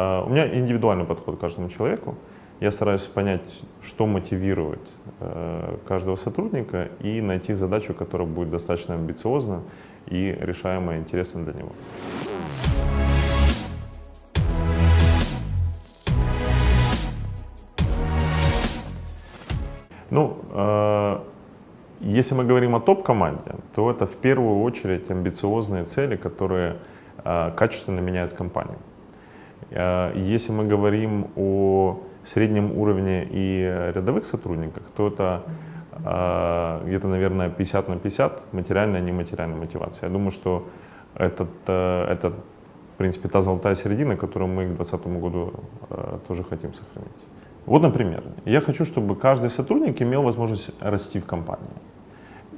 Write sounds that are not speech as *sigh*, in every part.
А, у меня индивидуальный подход к каждому человеку. Я стараюсь понять, что мотивирует э, каждого сотрудника и найти задачу, которая будет достаточно амбициозна и решаемая интересна для него. Ну, э, если мы говорим о топ-команде, то это в первую очередь амбициозные цели, которые э, качественно меняют компанию. Э, если мы говорим о среднем уровне и рядовых сотрудниках, то это э, где-то, наверное, 50 на 50 материальная и нематериальная мотивация. Я думаю, что этот, э, это, в принципе, та золотая середина, которую мы к 2020 году э, тоже хотим сохранить. Вот, например, я хочу, чтобы каждый сотрудник имел возможность расти в компании.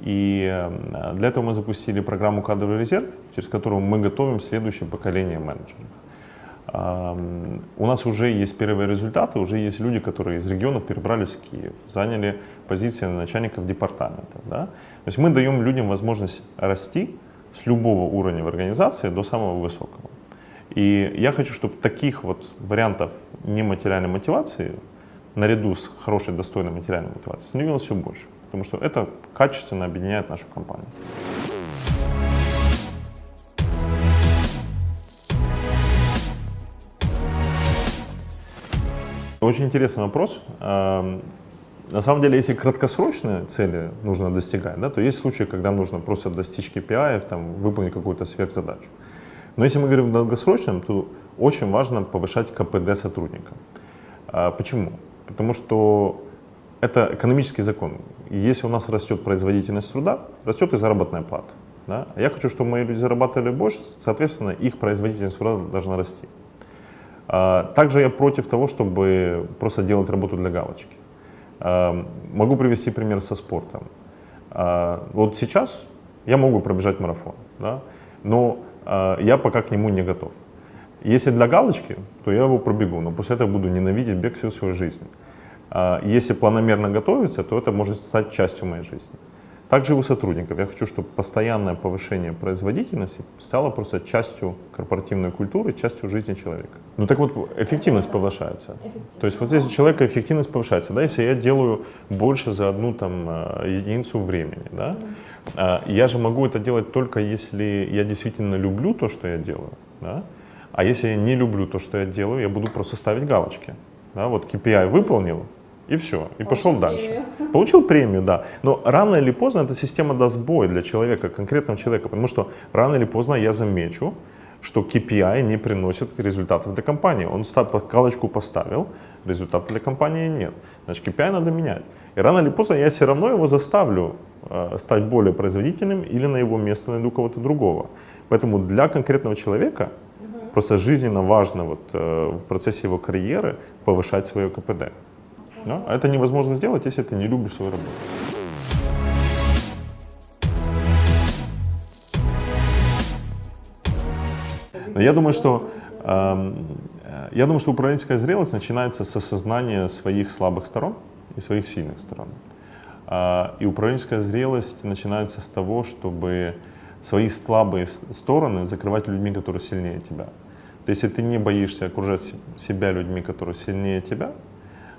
И э, для этого мы запустили программу «Кадровый резерв», через которую мы готовим следующее поколение менеджеров. У нас уже есть первые результаты, уже есть люди, которые из регионов перебрались в Киев, заняли позиции начальников департаментов. Да? То есть мы даем людям возможность расти с любого уровня в организации до самого высокого. И я хочу, чтобы таких вот вариантов нематериальной мотивации наряду с хорошей, достойной материальной мотивацией становилось все больше. Потому что это качественно объединяет нашу компанию. Очень интересный вопрос. На самом деле, если краткосрочные цели нужно достигать, да, то есть случаи, когда нужно просто достичь KPI, там, выполнить какую-то сверхзадачу. Но если мы говорим в долгосрочном, то очень важно повышать КПД сотрудника. А почему? Потому что это экономический закон. Если у нас растет производительность труда, растет и заработная плата. Да? Я хочу, чтобы мои люди зарабатывали больше, соответственно, их производительность труда должна расти. А, также я против того, чтобы просто делать работу для галочки. А, могу привести пример со спортом. Вот сейчас я могу пробежать марафон, да? но я пока к нему не готов. Если для галочки, то я его пробегу, но после этого буду ненавидеть бег всю свою жизнь. А если планомерно готовиться, то это может стать частью моей жизни. Также у сотрудников. Я хочу, чтобы постоянное повышение производительности стало просто частью корпоративной культуры, частью жизни человека. Ну так вот, эффективность повышается. То есть вот здесь у человека эффективность повышается. Да? Если я делаю больше за одну там, э, единицу времени, да? А я же могу это делать только если я действительно люблю то, что я делаю. Да? А если я не люблю то, что я делаю, я буду просто ставить галочки. Да, вот KPI выполнил, и все, и пошел дальше. Премию. *laughs* Получил премию, да. Но рано или поздно эта система даст бой для человека, конкретного человека, потому что рано или поздно я замечу, что KPI не приносит результатов для компании. Он галочку поставил, результата для компании нет. Значит, KPI надо менять. И рано или поздно я все равно его заставлю э, стать более производительным или на его место найду кого-то другого. Поэтому для конкретного человека Просто жизненно важно вот, э, в процессе его карьеры повышать свое КПД. Да? А это невозможно сделать, если ты не любишь свою работу. Я думаю, что э, я думаю, что управленческая зрелость начинается с осознания своих слабых сторон и своих сильных сторон. Э, и управленческая зрелость начинается с того, чтобы свои слабые стороны закрывать людьми, которые сильнее тебя. То есть, если ты не боишься окружать себя людьми, которые сильнее тебя, а,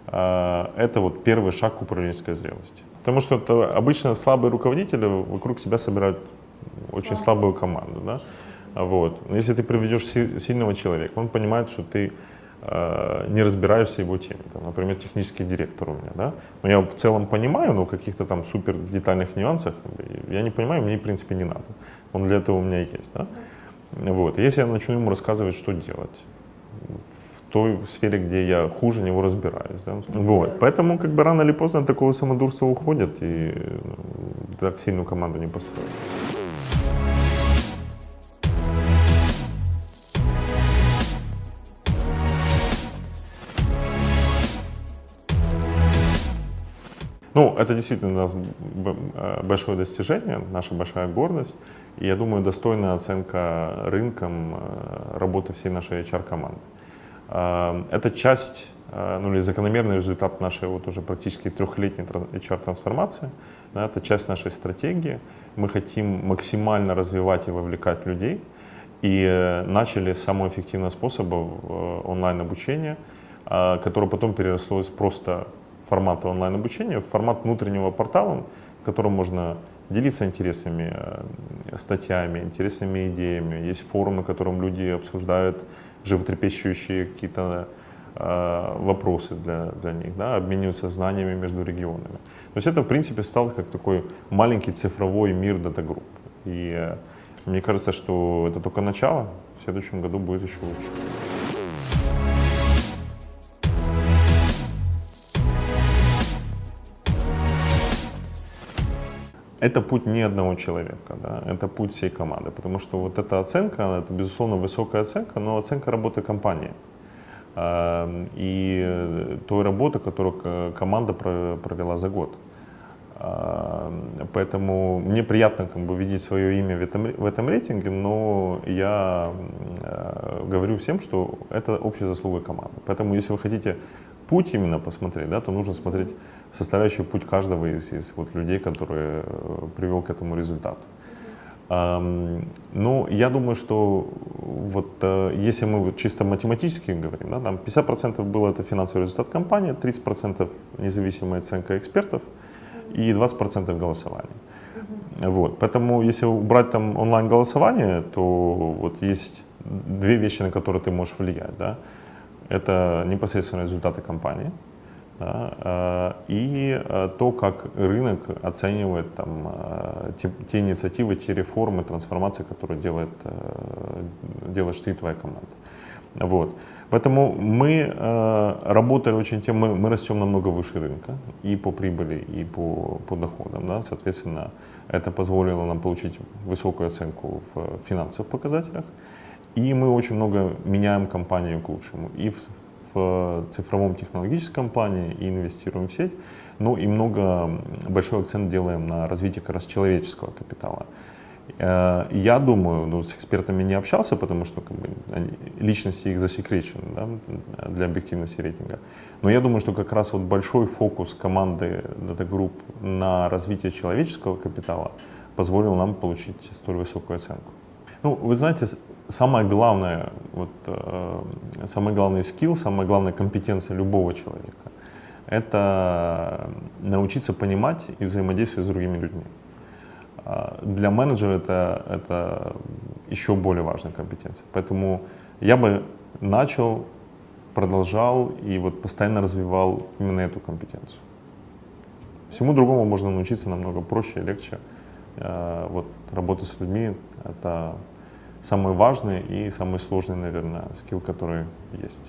это вот первый шаг к управленческой зрелости. Потому что это обычно слабые руководители вокруг себя собирают очень слабую команду. Да? Вот. Но если ты приведешь сильного человека, он понимает, что ты э, не разбираешься в его теме. Там, например, технический директор у меня. Да? Но я в целом понимаю, но в каких-то там супер детальных нюансах я не понимаю, мне в принципе не надо. Он для этого у меня есть. Да? Вот. Если я начну ему рассказывать, что делать той сфере, где я хуже него разбираюсь. Да? Вот. Поэтому как бы рано или поздно такого самодурства уходят, и так сильную команду не построишь. Ну, это действительно у нас э, большое достижение, наша большая гордость. И я думаю, достойная оценка рынком э, работы всей нашей HR-команды. Э, это часть, ну или закономерный результат нашей вот уже практически трехлетней HR-трансформации. Это часть нашей стратегии. Мы хотим максимально развивать и вовлекать людей. И э, начали с самого эффективного э, онлайн-обучения, э, которое потом переросло из просто формата онлайн-обучения в формат внутреннего портала, в котором можно делиться интересными статьями, интересными идеями. Есть форумы, на котором люди обсуждают животрепещущие какие-то вопросы для, для них, да, обмениваются знаниями между регионами. То есть это, в принципе, стало как такой маленький цифровой мир дата-групп. И мне кажется, что это только начало, в следующем году будет еще лучше. Это путь не одного человека, да, это путь всей команды, потому что вот эта оценка, это безусловно высокая оценка, но оценка работы компании и той работы, которую команда провела за год. Поэтому мне приятно как бы видеть свое имя в этом, в этом рейтинге, но я э, говорю всем, что это общая заслуга команды. Поэтому если вы хотите путь именно посмотреть, да, то нужно смотреть составляющую путь каждого из, из вот людей, которые э, привел к этому результату. Ну, я думаю, что вот uh, если мы вот чисто математически говорим, да, там 50% было это финансовый результат компании, 30% независимая оценка экспертов, и 20% голосования. Вот. Поэтому если убрать там онлайн-голосование, то вот есть две вещи, на которые ты можешь влиять. Да? Это непосредственно результаты кампании да? А, и а, то, как рынок оценивает там, а, те, те инициативы, те реформы, трансформации, которые делает, делаешь ты и твоя команда. Вот. Поэтому мы э, работали очень тем, мы, мы растем намного выше рынка и по прибыли, и по, по доходам. Да? Соответственно, это позволило нам получить высокую оценку в финансовых показателях. И мы очень много меняем компанию к лучшему. И в, в цифровом технологическом плане, и инвестируем в сеть, но и много, большой акцент делаем на развитие как раз человеческого капитала. Э, я думаю, ну, с экспертами не общался, потому что как бы, они, личности их засекречены да, для объективности рейтинга. Но я думаю, что как раз вот большой фокус команды Data Group на развитие человеческого капитала позволил нам получить столь высокую оценку. Ну, вы знаете, самое главное, вот, э, самый главный скилл, самая главная компетенция любого человека – это научиться понимать и взаимодействовать с другими людьми. А, для менеджера это, это еще более важная компетенция. Поэтому я бы начал, продолжал и вот постоянно развивал именно эту компетенцию. Всему другому можно научиться намного проще и легче. А, вот работа с людьми — это самый важный и самый сложный, наверное, скилл, который есть.